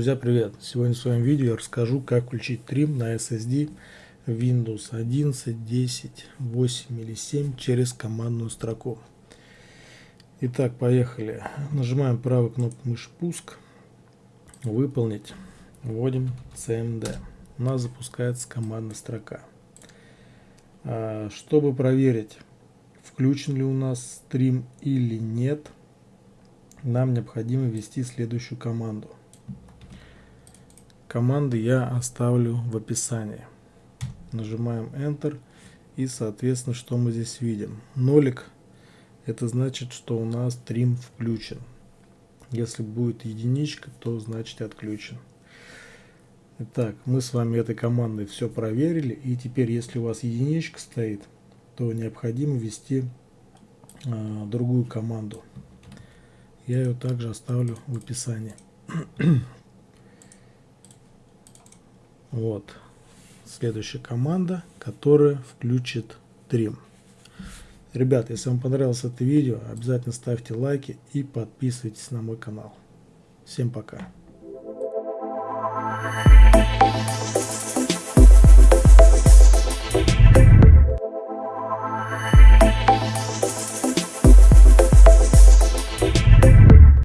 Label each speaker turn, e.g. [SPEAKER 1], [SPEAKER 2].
[SPEAKER 1] Друзья, привет! Сегодня в своем видео я расскажу, как включить трим на SSD Windows 11, 10, 8 или 7 через командную строку. Итак, поехали. Нажимаем правую кнопку мыши «Пуск», «Выполнить», вводим CMD. У нас запускается командная строка. А, чтобы проверить, включен ли у нас стрим или нет, нам необходимо ввести следующую команду – Команды я оставлю в описании. Нажимаем Enter и соответственно что мы здесь видим. Нолик это значит, что у нас трим включен. Если будет единичка, то значит отключен. Итак, мы с вами этой командой все проверили. И теперь, если у вас единичка стоит, то необходимо ввести э, другую команду. Я ее также оставлю в описании. Вот. Следующая команда, которая включит Trim. Ребят, если вам понравилось это видео, обязательно ставьте лайки и подписывайтесь на мой канал. Всем пока.